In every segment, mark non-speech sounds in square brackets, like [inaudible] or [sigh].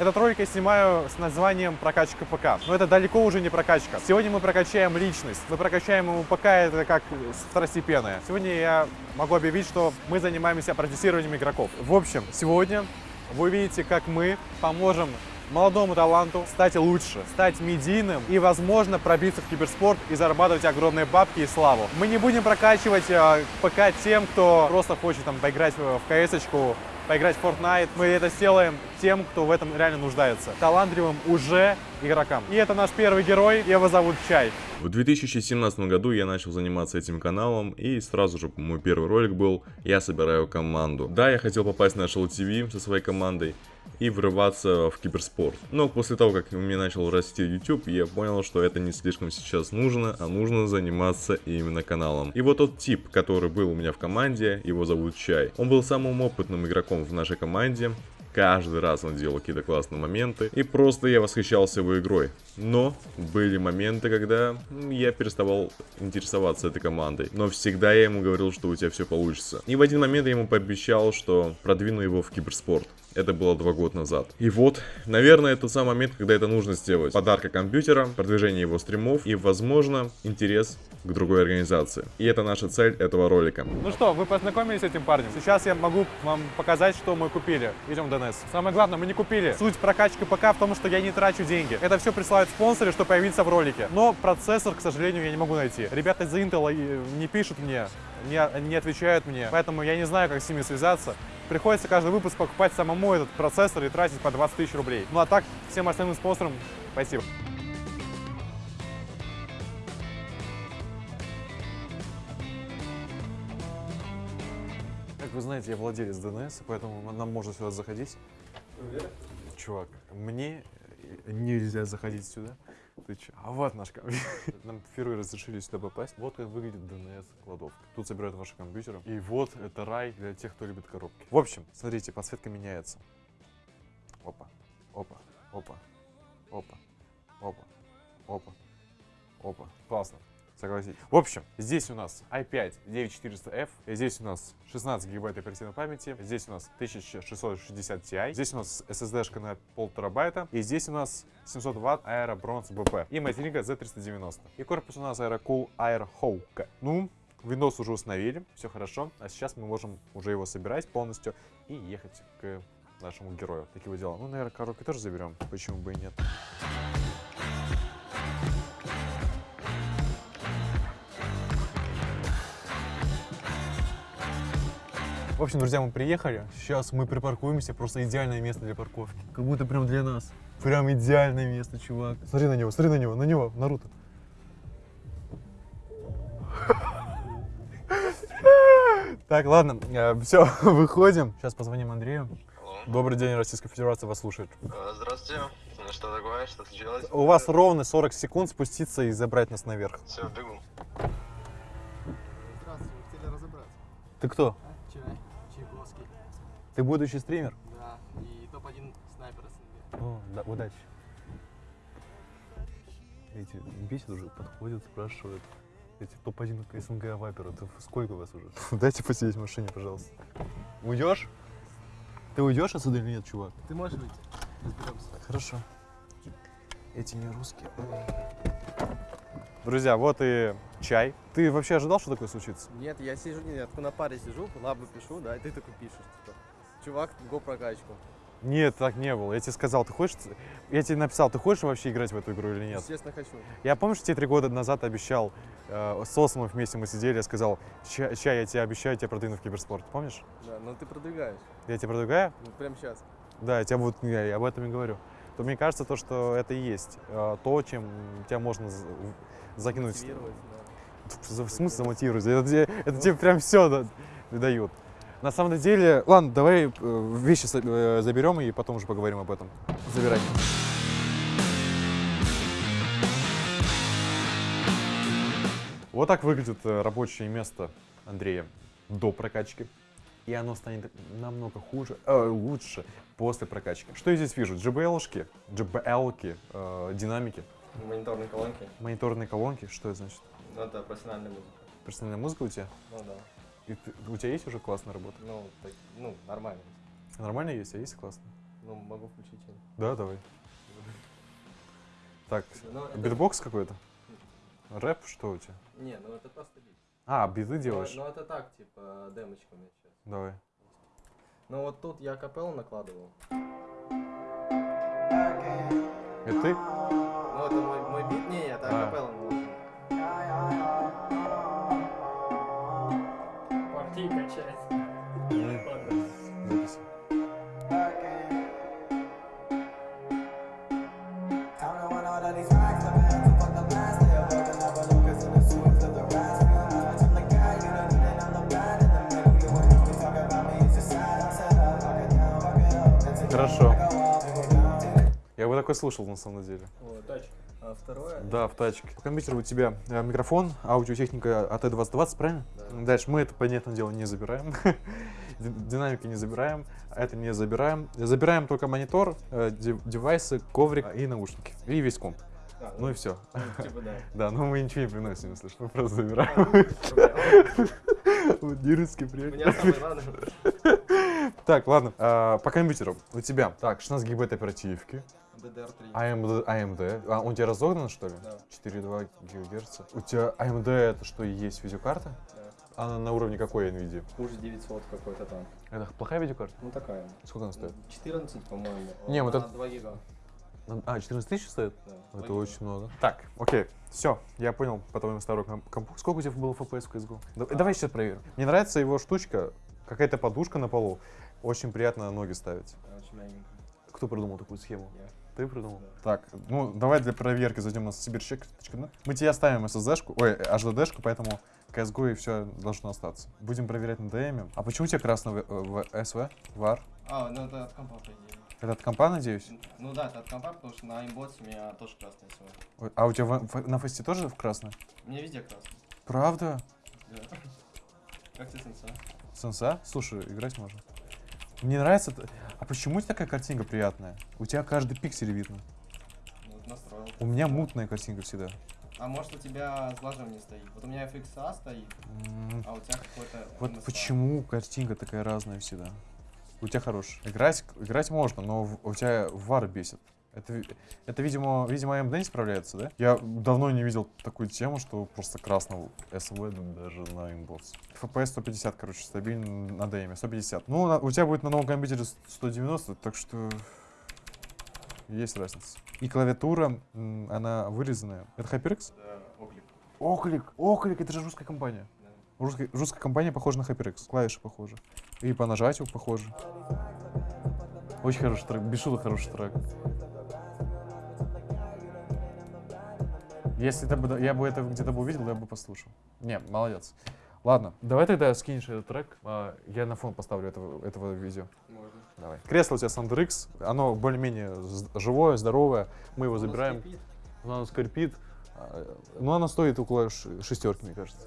Этот ролик я снимаю с названием «Прокачка ПК». Но это далеко уже не прокачка. Сегодня мы прокачаем личность. Мы прокачаем ему ПК, это как второстепенное. Сегодня я могу объявить, что мы занимаемся протестированием игроков. В общем, сегодня вы увидите, как мы поможем молодому таланту стать лучше, стать медийным и, возможно, пробиться в киберспорт и зарабатывать огромные бабки и славу. Мы не будем прокачивать э, ПК тем, кто просто хочет там поиграть в кс поиграть в Fortnite. Мы это сделаем тем, кто в этом реально нуждается. Талантливым уже игрокам. И это наш первый герой, его зовут Чай. В 2017 году я начал заниматься этим каналом, и сразу же мой первый ролик был «Я собираю команду». Да, я хотел попасть на Shell TV со своей командой, и врываться в киберспорт. Но после того, как у меня начал расти YouTube, я понял, что это не слишком сейчас нужно, а нужно заниматься именно каналом. И вот тот тип, который был у меня в команде, его зовут Чай. Он был самым опытным игроком в нашей команде, Каждый раз он делал какие-то классные моменты. И просто я восхищался его игрой. Но были моменты, когда я переставал интересоваться этой командой. Но всегда я ему говорил, что у тебя все получится. И в один момент я ему пообещал, что продвину его в киберспорт. Это было два года назад. И вот, наверное, это самый момент, когда это нужно сделать. Подарка компьютера, продвижение его стримов и, возможно, интерес к другой организации. И это наша цель этого ролика. Ну что, вы познакомились с этим парнем? Сейчас я могу вам показать, что мы купили. Идем в ДНС. Самое главное, мы не купили. Суть прокачки ПК в том, что я не трачу деньги. Это все присылают спонсоры, чтобы появиться в ролике. Но процессор, к сожалению, я не могу найти. Ребята из Intel э, не пишут мне, не, не отвечают мне. Поэтому я не знаю, как с ними связаться. Приходится каждый выпуск покупать самому этот процессор и тратить по 20 тысяч рублей. Ну а так, всем остальным спонсорам спасибо. Как вы знаете, я владелец ДНС, поэтому нам можно сюда заходить. Чувак, мне нельзя заходить сюда. Ты че? А вот наш компьютер. [laughs] Нам впервые разрешили сюда попасть. Вот как выглядит DNS кладовка. Тут собирают ваши компьютеры. И вот это рай для тех, кто любит коробки. В общем, смотрите, подсветка меняется. Опа, опа, опа, опа, опа, опа, опа. Классно согласитесь. В общем, здесь у нас i5 9400F, здесь у нас 16 гигабайт оперативной памяти, здесь у нас 1660 Ti, здесь у нас SSD-шка на пол терабайта, и здесь у нас 700 ватт Aero Bronze BP и материнка Z390. И корпус у нас AeroCool Air Hawk. Ну, Windows уже установили, все хорошо, а сейчас мы можем уже его собирать полностью и ехать к нашему герою. Такие вот дела. Ну, наверное, коробки тоже заберем, почему бы и нет. В общем, друзья, мы приехали. Сейчас мы припаркуемся. Просто идеальное место для парковки. Как будто прям для нас. Прям идеальное место, чувак. Смотри на него, смотри на него, на него, Наруто. Так, ладно, э, все, [laughs] выходим. Сейчас позвоним Андрею. Добрый день, Российская Федерация вас слушает. Э, здравствуйте. Ну что такое? Что случилось? У вас ровно 40 секунд спуститься и забрать нас наверх. Все, бегу. Здравствуйте, хотели разобраться? Ты кто? Ты будущий стример? Да, и топ-1 снайпер СНГ. О, да, удачи. Эти бесит уже, подходят, спрашивают. Эти топ-1 СНГ вайперы, это сколько у вас уже? [laughs] Дайте посидеть в машине, пожалуйста. Уйдешь? Ты уйдешь отсюда или нет, чувак? Ты можешь выйти? Разберемся. Хорошо. Эти не русские. Друзья, вот и чай. Ты вообще ожидал, что такое случится? Нет, я сижу, нет, я на паре сижу, лабы пишу, да, и ты такой пишешь, типа, чувак, го прокачку. Нет, так не было. Я тебе сказал, ты хочешь... Я тебе написал, ты хочешь вообще играть в эту игру или нет? Естественно, хочу. Я помню, что тебе три года назад обещал, э, с Осмом вместе мы сидели, я сказал, чай, я тебе обещаю, я тебя продвину в киберспорт. Помнишь? Да, но ты продвигаешь. Я тебя продвигаю? Ну, прямо сейчас. Да, я, тебя вот, я, я об этом и говорю. То мне кажется, то, что это и есть э, то, чем тебя можно закинуть. Мотивировать, да. В смысле замотивировать? Это, тебе- это тебе прям все дают. На самом деле, ладно, давай э, вещи э, заберем и потом уже поговорим об этом. Забирай. Вот так выглядит э, рабочее место Андрея до прокачки. И оно станет намного хуже, э, лучше после прокачки. Что я здесь вижу? JBL-шки, JBL-ки, э, динамики, Мониторные колонки. мониторные колонки. Что это значит? Ну, это профессиональная музыка. Персональная музыка у тебя? Ну да. И ты- у тебя есть уже классная работа? Ну, так, ну, нормально. Нормально есть, а есть классно? Ну, могу включить. Да, давай. Так, Ну, это- битбокс какой-то? Рэп, что у тебя? Не, ну это просто бит. А, биты Ну, делаешь? Ну, это так, типа, демочка у меня сейчас. Давай. Ну, вот тут я капеллу накладывал. Это ты? Ну, это мой, мой бит. Не, это А. акапелла Такой слушал на самом деле. Вот, тачка. А второе? Да, в тачке. В компьютере у тебя э, микрофон, аудиотехника AT2020, правильно? Да. Дальше мы это, понятное дело, не забираем. [laughs] Ди- Динамики не забираем, это не забираем. Забираем только монитор, э, дев- девайсы, коврик и наушники. И весь комп. А, Ну и все. ну, типа, да. [laughs] Да, но мы ничего не приносим, если что, мы просто забираем. [laughs] Меня самое главное. Так, ладно, а, по компьютеру у тебя. Так, 16 гигабайт оперативки. DDR3. AMD, AMD. А, он у тебя разогнан, что ли? Да. 4,2 ГГц. У тебя AMD это что и есть видеокарта? Да. Она на уровне какой NVIDIA? Хуже 900 какой-то там. Это плохая видеокарта? Ну, такая. Сколько она стоит? 14, по-моему. Не, вот это- 2 гига. А, 14 тысяч стоит? Да, Это 2 гига. очень много. Так, окей, все, я понял по твоему старому ком- компу. Сколько у тебя было FPS в CSGO? Да- Давай сейчас проверим. Мне нравится его штучка, какая-то подушка на полу. Очень приятно на ноги ставить. Очень мягенько. Кто придумал такую схему? Я. Ты придумал? Так, ну давай для проверки зайдем на сибирчек.нет. Мы тебе оставим SSD-шку, ой, HDD-шку, поэтому CSGO и все должно остаться. Будем проверять на DM. А почему у тебя красный в, в SV? VAR? А, ну это от компа, по идее. Это от компа, надеюсь? Ну да, это от компа, потому что на имботе у меня тоже красный. Ой, А у тебя в- в- на фесте тоже в красный? У меня везде красный. Правда? Да. [laughs] Как тебе сенса? Сенса? Слушай, играть можно. Мне нравится... А почему у тебя такая картинка приятная? У тебя каждый пиксель видно. Ну, настроил. У меня мутная картинка всегда. А может у тебя сглаживание стоит? Вот у меня FXA стоит, М, а у тебя какой-то Вот MSA. почему картинка такая разная всегда? У тебя хорош. Играть, играть можно, но у тебя вар бесит. Это, это видимо, видимо, AMD не справляется, да? Я давно не видел такую тему, что просто красного SV даже на инбокс. FPS 150, короче, стабильно на DM, 150. Ну, на- у тебя будет на новом компьютере 190, так что есть разница. И клавиатура, она вырезанная. Это HyperX? Да, оклик. Оклик! Оклик, это же русская компания. Да. Русская, русская компания похожа на HyperX. Клавиши похожи. И по нажатию похожи. Очень хороший трек. Без шуток хороший трек. Если это бы, я бы это где-то бы увидел, я бы послушал. Не, молодец. Ладно, давай тогда скинешь этот трек. а, Я на фон поставлю этого, этого видео. Можно. Давай. Кресло у тебя SanderX. Оно более-менее живое, здоровое. Мы его забираем. Оно скрипит. а, Ну, оно стоит около шестерки, мне кажется.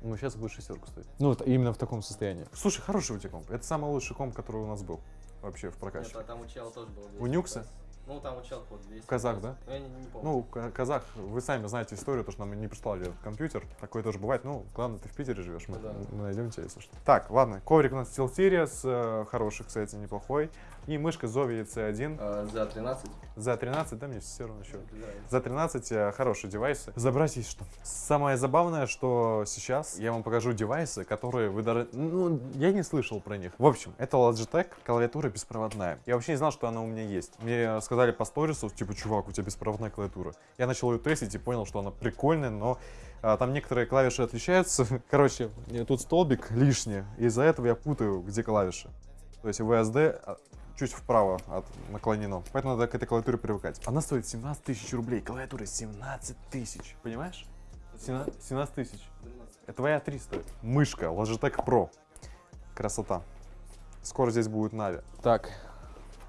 Ну, сейчас будет шестерку стоить. Ну, именно в таком состоянии. Слушай, хороший у тебя комп. Это самый лучший комп, который у нас был вообще в прокачке. Нет, а там у чела тоже 200 У Нюкса? FPS. Ну, там у чела вот 200. Казах, да? Ну, я не, не помню. Ну, ка- казах, вы сами знаете историю, то, что нам не прислали этот компьютер. Такое тоже бывает. Ну, главное, ты в Питере живешь, мы, да. мы найдем тебя, если что. Так, ладно. Коврик у нас SteelSeries, э, хороший, кстати, неплохой. И мышка Zovi C1 А, за 13. за 13, да, мне все равно еще. За 13 э, хорошие девайсы. Забрать есть что. Самое забавное, что сейчас я вам покажу девайсы, которые вы даже... Ну, я не слышал про них. В общем, это Logitech, клавиатура беспроводная. Я вообще не знал, что она у меня есть. Мне сказали по сторису, типа, чувак, у тебя беспроводная клавиатура. Я начал ее тестить и понял, что она прикольная, но а, там некоторые клавиши отличаются. [laughs] Короче, тут столбик лишний, из-за этого я путаю, где клавиши. То есть VSD чуть вправо от наклонено. Поэтому надо к этой клавиатуре привыкать. Она стоит 17 тысяч рублей. Клавиатура 17 тысяч. Понимаешь? 17 17 тысяч. Это твоя 3 стоит. Мышка Logitech Pro. Красота. Скоро здесь будет Нави. Так.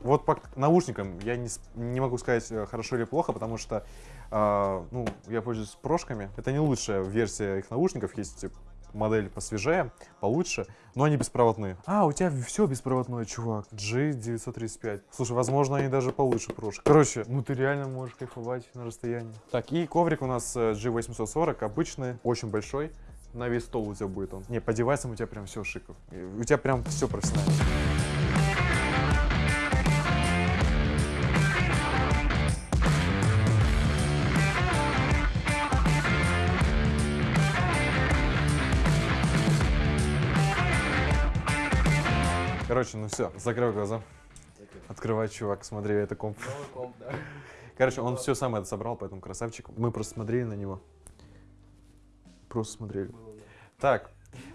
Вот по наушникам я не, не могу сказать, э, хорошо или плохо, потому что а, ну, я пользуюсь прошками. Это не лучшая версия их наушников. Есть э, модель посвежее, получше, но они беспроводные. А, у тебя все беспроводное, чувак. G935. Слушай, возможно, они даже получше прошек. Короче, ну ты реально можешь кайфовать на расстоянии. Так, и коврик у нас э, G840, обычный, очень большой. На весь стол у тебя будет он. Не, по девайсам у тебя прям все шиков. У тебя прям все профессионально. Короче, ну все, закрой глаза. Открывай, чувак, смотри, это комп. Новый комп, да. Короче, он все сам это собрал, поэтому красавчик. Мы просто смотрели на него. Просто смотрели. Так,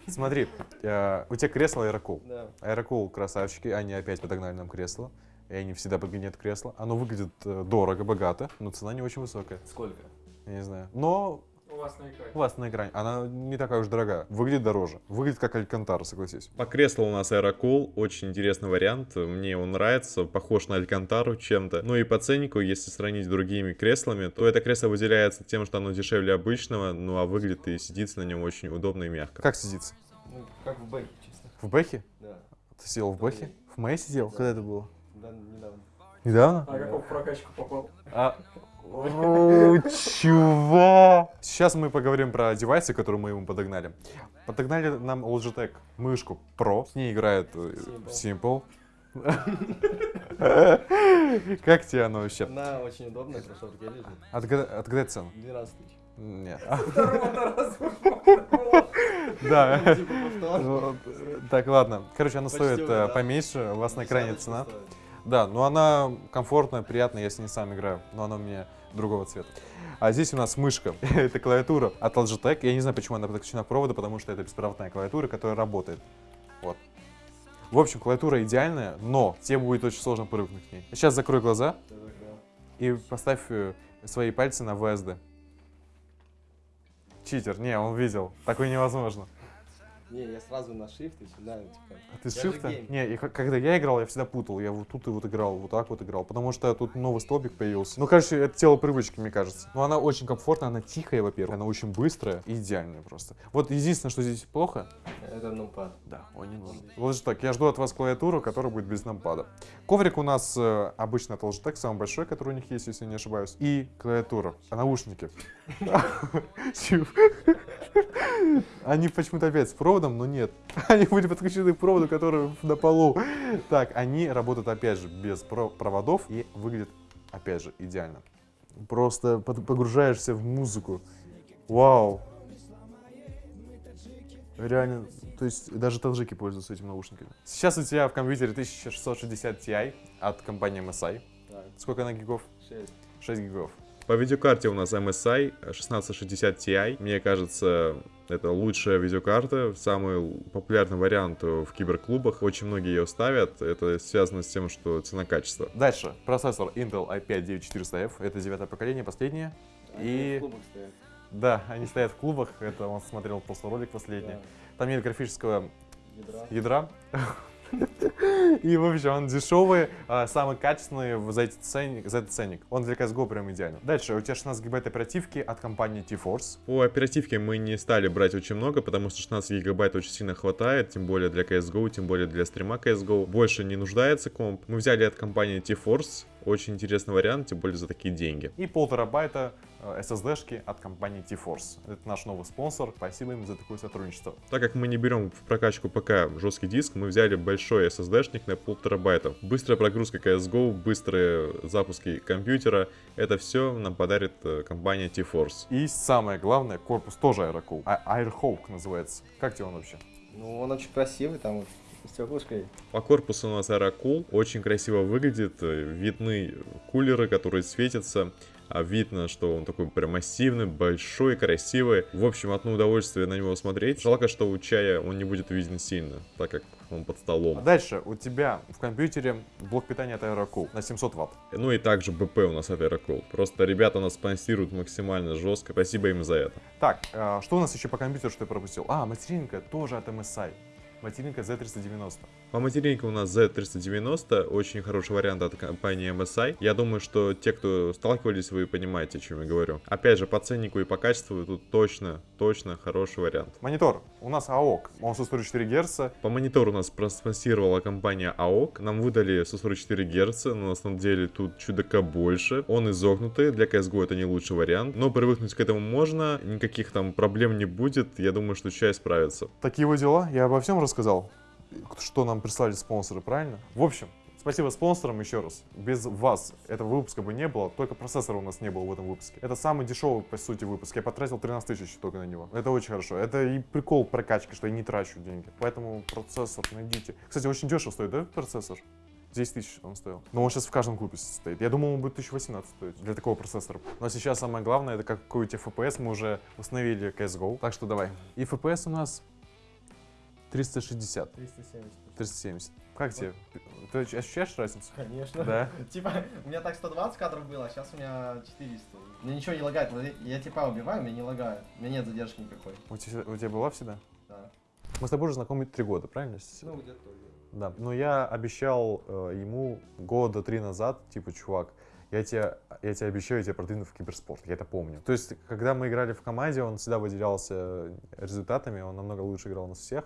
смотри, э, у тебя кресло Аэрокул. Да. Аэрокул красавчики, они опять подогнали нам кресло. И они всегда подгоняют кресло. Оно выглядит э, дорого, богато, но цена не очень высокая. Сколько? Я не знаю. Но У вас на экране. у вас на экране она не такая уж дорогая. Выглядит дороже. Выглядит как Алькантара, согласись. По креслу у нас Aerocool, очень интересный вариант, мне он нравится, похож на Алькантару чем-то. Ну и по ценнику, если сравнить с другими креслами, то это кресло выделяется тем, что оно дешевле обычного, ну а выглядит и сидится на нем очень удобно и мягко. Как сидится? Ну, как в бэке, честно. В Бэхе? Да. Ты сидел в Бэхе? В Мэй сидел? Да. Когда это было? Да, недавно. Недавно? А как он в прокачку попал? А... О, чувак! Сейчас мы поговорим про девайсы, которые мы ему подогнали. Подогнали нам Logitech мышку Pro. С ней играет э, Simple. Как тебе оно вообще? Она очень удобная, хорошо лежит. Отгадай, цену. 12 тысяч. Нет. [laughs] [laughs] Да. [laughs] Типа. Ну, Так, ладно. Короче, она стоит э, поменьше. У вас на экране цена. Да, но она комфортная, приятная, я с ней сам играю, но она у меня другого цвета. А здесь у нас мышка, [laughs] это клавиатура от Logitech. Я не знаю, почему она подключена к проводу, потому что это беспроводная клавиатура, которая работает. Вот. В общем, клавиатура идеальная, но тебе будет очень сложно привыкнуть к ней. Сейчас закрой глаза и поставь э, свои пальцы на VSD. Читер, не, он видел, такое невозможно. Не, я сразу на shift и сюда, типа. А ты с геймер. Не, и когда я играл, я всегда путал. Я вот тут и вот играл, вот так вот играл. Потому что тут новый столбик появился. Ну, короче, это тело привычки, мне кажется. Но она очень комфортная, она тихая, во-первых. Она очень быстрая и идеальная просто. Вот единственное, что здесь плохо. Это нумпад. Да, он не нужен. Logitech, я жду от вас клавиатуру, которая будет без нампада. Коврик у нас э, обычно от Logitech, самый большой, который у них есть, если не ошибаюсь. И клавиатура. А наушники. Они почему-то опять с проводом, но нет. Они были подключены к проводу, который на полу. Так, они работают опять же без про- проводов и выглядят опять же идеально. Просто погружаешься в музыку. Вау. Реально, то есть даже таджики пользуются этими наушниками. Сейчас у тебя в компьютере 1660 Ti от компании MSI. Так, Сколько на гигов? 6. 6 гигов. По видеокарте у нас MSI 1660 Ti. Мне кажется, это лучшая видеокарта, самый популярный вариант в киберклубах. Очень многие ее ставят. Это связано с тем, что цена-качество. Дальше. Процессор Intel i5 9400F. Это девятое поколение, последнее. И- в клубах стоят. Да, они стоят в клубах. Это он смотрел просто ролик последний. Да. Там нет графического Ядра. И, в общем, он дешевый, а, самый качественный за, этот ценник, за этот ценник. Он для CSGO прям идеален. Дальше, у тебя 16 гигабайт оперативки от компании T-Force. По оперативке мы не стали брать очень много, потому что 16 гигабайт очень сильно хватает, тем более для CSGO, тем более для стрима CSGO. Больше не нуждается комп. Мы взяли от компании T-Force, очень интересный вариант, тем более за такие деньги. И полтора байта э, SSD-шки от компании T-Force. Это наш новый спонсор. Спасибо им за такое сотрудничество. Так как мы не берем в прокачку ПК жесткий диск, мы взяли большой SSD-шник на полтора байта. Быстрая прогрузка CSGO, быстрые запуски компьютера, это все нам подарит э, компания T-Force. И самое главное, корпус тоже Aerocool. А Airhawk называется. Как тебе он вообще? Ну, он очень красивый, там вот стеклышко есть. По корпусу у нас Aerocool, очень красиво выглядит, видны кулеры, которые светятся, а видно, что он такой прям массивный, большой, красивый. В общем, одно удовольствие на него смотреть. Жалко, что у чая он не будет виден сильно, так как он под А столом. дальше у тебя в компьютере блок питания от Aerocool на 700 ватт. Ну и также БП у нас от Aerocool. Просто ребята нас спонсируют максимально жестко. Спасибо им за это. Так, э, что у нас еще по компьютеру, что я пропустил? А, материнка тоже от MSI. Материнка Z390. По материнке у нас Z390, очень хороший вариант от компании MSI. Я думаю, что те, кто сталкивались, вы понимаете, о чем я говорю. Опять же, по ценнику и по качеству тут точно, точно хороший вариант. Монитор. У нас AOC. Он 144 Гц. По монитору нас проспонсировала компания AOC. Нам выдали 144 Гц, но на самом деле тут чудака больше. Он изогнутый, для CSGO это не лучший вариант. Но привыкнуть к этому можно, никаких там проблем не будет. Я думаю, что чай справится. Такие вот дела. Я обо всем рассказал, что нам прислали спонсоры, правильно? В общем, Спасибо спонсорам еще раз. Без вас этого выпуска бы не было, только процессора у нас не было в этом выпуске. Это самый дешевый, по сути, выпуск. Я потратил 13 тысяч только на него. Это очень хорошо. Это и прикол прокачки, что я не трачу деньги. Поэтому процессор найдите. Кстати, очень дешево стоит, да, процессор? 10 тысяч он стоил. Но он сейчас в каждом купе стоит. Я думал, он будет 1018 стоить для такого процессора. Но сейчас самое главное, это какой у тебя FPS. Мы уже установили CSGO. Так что давай. И FPS у нас 360, 370. 370. Как тебе? Ты ощущаешь разницу? Конечно. Да? [laughs] Типа, у меня так 120 кадров было, а сейчас у меня 400. Мне ничего не лагает. Вот Я типа убиваю, мне не лагает. У меня нет задержки никакой. У тебя, у тебя была всегда? Да. Мы с тобой уже знакомы три года, правильно? Ну, где-то. Да. Но я обещал э, ему года три назад, типа, чувак, я тебе, я тебе обещаю, я тебя продвину в киберспорт. Я это помню. То есть, когда мы играли в команде, он всегда выделялся результатами, он намного лучше играл нас всех.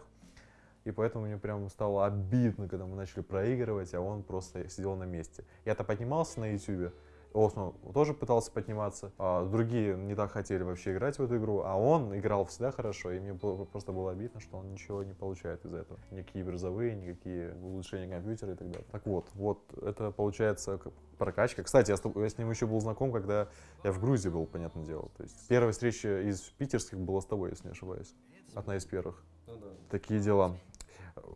И поэтому мне прям стало обидно, когда мы начали проигрывать, а он просто сидел на месте. Я-то поднимался на YouTube, Осмо тоже пытался подниматься, а другие не так хотели вообще играть в эту игру, а он играл всегда хорошо, и мне было, просто было обидно, что он ничего не получает из этого. Никакие призовые, никакие улучшения компьютера и так далее. Так вот, вот это получается прокачка. Кстати, я с, я с ним еще был знаком, когда я в Грузии был, понятное дело. То есть первая встреча из питерских была с тобой, если не ошибаюсь. Одна из первых. Ну да. Такие дела.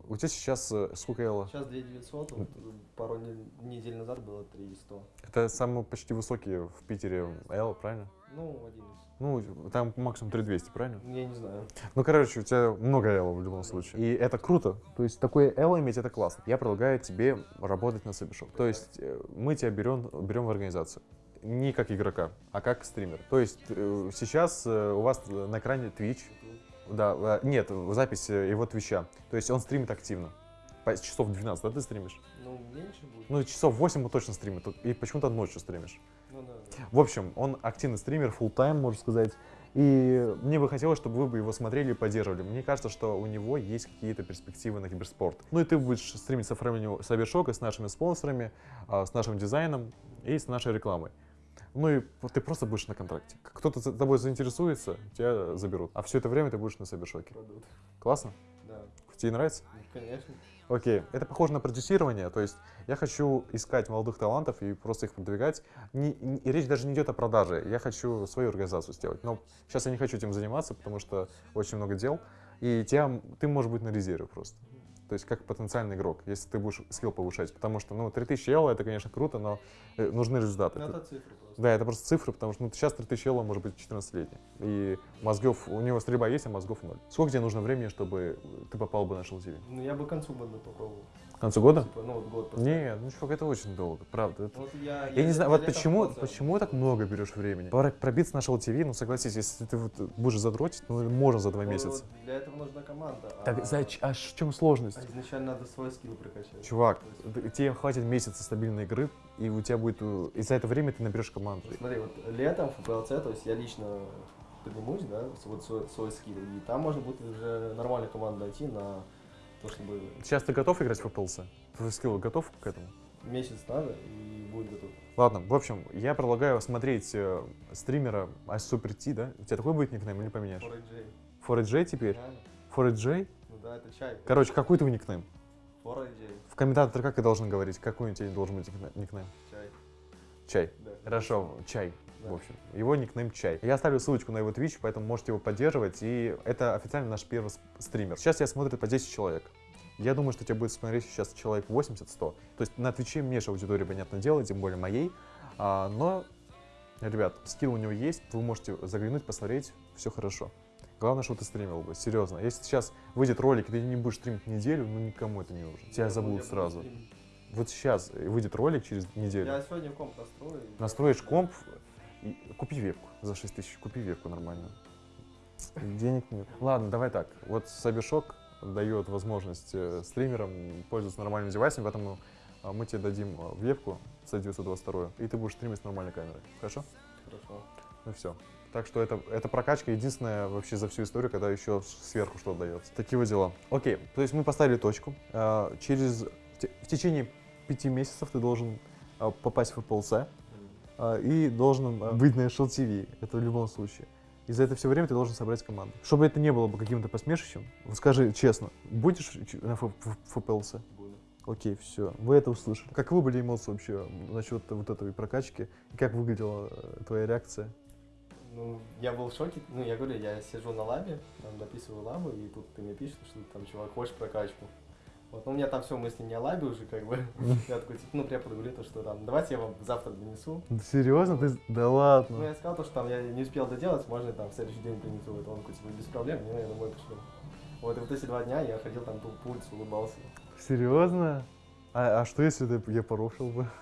У тебя сейчас э, сколько элла? Сейчас 2900, вот, пару не- недель назад было 300. Это самый почти высокий в Питере элла, правильно? Ну, один из. Ну, там максимум 3200, правильно? Я не знаю. Ну, короче, у тебя много элла в любом случае. И это круто. То есть такое элла иметь, это классно. Я предлагаю тебе работать на Собишоп. То есть э, мы тебя берем, берем в организацию. Не как игрока, а как стример. То есть э, сейчас э, у вас на экране Twitch. Да, э, нет, запись его твича. То есть он стримит активно. Часов 12, да, ты стримишь? Ну, меньше будет. Ну, часов 8 он точно стримит. И почему-то ночью стримишь. Ну да. да. В общем, он активный стример, full тайм можно сказать. И мне бы хотелось, чтобы вы бы его смотрели и поддерживали. Мне кажется, что у него есть какие-то перспективы на киберспорт. Ну и ты будешь стримить с оформлением Сабершока, с нашими спонсорами, а, с нашим дизайном и с нашей рекламой. Ну и ты просто будешь на контракте. Кто-то за тобой заинтересуется, тебя заберут. А все это время ты будешь на Сабершоке. Классно? Да. Тебе нравится? Ну, конечно. Окей, это похоже на продюсирование, то есть я хочу искать молодых талантов и просто их продвигать. Не- не- речь даже не идет о продаже, я хочу свою организацию сделать. Но сейчас я не хочу этим заниматься, потому что очень много дел, и тебя, ты можешь быть на резерве просто. То есть как потенциальный игрок, если ты будешь скилл повышать. Потому что, ну, 3000 евро это, конечно, круто, но э, нужны результаты. Ну, это цифры просто. Да, это просто цифры, потому что ну, сейчас 3000 евро может быть 14-летний. И мозгов, у него стрельба есть, а мозгов ноль. Сколько тебе нужно времени, чтобы ты попал бы на Шел ТВ? Ну, я бы к концу года попробовал. Концу года? Типа, ну, вот год. Нет, ну чувак, это очень долго, правда. это- Вот я, Я не знаю, я вот почему, почему так много берешь времени? Пробиться на Шел ТВ, ну согласись, если ты вот будешь задротить, ну можно за два Ну, месяца. вот Для этого нужна команда. Так, а- зач- а в чем сложность? а изначально надо свой скилл прокачать. Чувак, тебе хватит месяца стабильной игры, и у тебя будет, э, и за это время ты наберешь команду. Смотри, вот летом в ФПЛЦ, то есть я лично поднимусь, да, вот свой, свой скилл, и там можно будет уже нормальную команду дойти на то, чтобы Сейчас ты готов играть в ФПЛС? Твой скилл готов к этому? месяц надо и будет готов. Ладно, в общем, я предлагаю смотреть э, стримера Super T, да? У тебя такой будет никнейм или поменяешь? 4AJ. 4J теперь? Реально? 4J? Ну да, это чай. Короче, какой твой никнейм? 4AJ, В комментаторе как я должен говорить? Какой у тебя должен быть никне- никнейм? чай. Чай. Да. Хорошо, чай. Да. В общем, его никнейм Чай. Я оставлю ссылочку на его Twitch, поэтому можете его поддерживать. И это официально наш первый стример. Сейчас я смотрит по 10 человек. Я думаю, что тебя будет смотреть сейчас человек 80-100. То есть на Твиче меньше аудитории, понятное дело, тем более моей. А, но, ребят, скилл у него есть, вы можете заглянуть, посмотреть, все хорошо. Главное, что ты стримил бы, серьезно. Если сейчас выйдет ролик, и ты не будешь стримить неделю, ну никому это не нужно. Тебя Я буду- забудут сразу. стримить. Вот сейчас выйдет ролик через неделю. Я сегодня комп настрою. Настроишь комп, купи вебку за 6 тысяч, купи вебку нормальную. Денег нет. Ладно, давай так. Вот Сабишок дает возможность э, стримерам пользоваться нормальными девайсами, поэтому а, мы тебе дадим а, вебку C922, и ты будешь стримить с нормальной камерой. Хорошо? Хорошо. Ну все. Так что это, это прокачка единственная вообще за всю историю, когда еще сверху что-то дается. Такие вот дела. Окей, то есть мы поставили точку. Через в те- в течение пяти месяцев ты должен попасть в FPLC и должен а, быть на Shell TV. Это в любом случае. И за это все время ты должен собрать команду. Чтобы это не было бы каким-то посмешищем, вот скажи честно, будешь на Ф- Ф- FPLC? Буду. Окей, все. Вы это услышали. Каковы были эмоции вообще насчет вот этой прокачки? И как выглядела э, твоя реакция? Ну, я был в шоке. Ну, я говорю, я сижу на лабе, там дописываю лабу, и тут ты мне пишешь, что там, чувак, хочешь прокачку. Вот, ну, у меня там все мысли не о лабе уже, как бы. [laughs] [laughs] Я такой, типа, ну, препод говорит, то, что там, давайте я вам завтра донесу. Серьезно? Ты... Да Ну, ладно. я сказал, то, что там я не успел доделать, можно я там в следующий день принесу. Это он такой, типа, без проблем, не, я домой пришлю. Вот, и вот эти два дня я ходил там по улице, улыбался. Серьезно? А, а что если ты, я порушил бы? [laughs]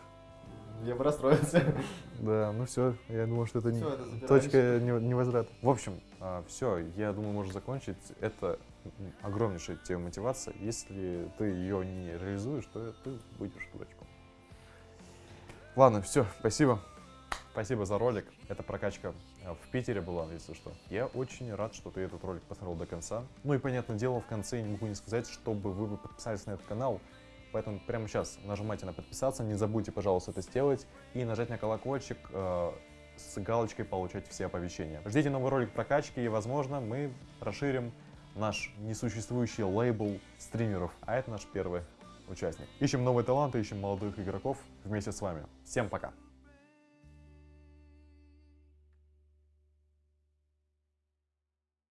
Я бы расстроился. Да, ну все, я думаю, что это, не- Всё, это точка не- невозврата. В общем, все, я думаю, можно закончить. Это огромнейшая тема мотивация. Если ты ее не реализуешь, то ты будешь дурачком. Ладно, все, спасибо. Спасибо за ролик. Эта прокачка э, в Питере была, если что. Я очень рад, что ты этот ролик посмотрел до конца. Ну и, понятное дело, в конце я не могу не сказать, чтобы вы подписались на этот канал. Поэтому прямо сейчас нажимайте на подписаться, не забудьте, пожалуйста, это сделать. И нажать на колокольчик э, с галочкой получать все оповещения. Ждите новый ролик прокачки, и, возможно, мы расширим наш несуществующий лейбл стримеров. А это наш первый участник. Ищем новые таланты, ищем молодых игроков вместе с вами. Всем пока!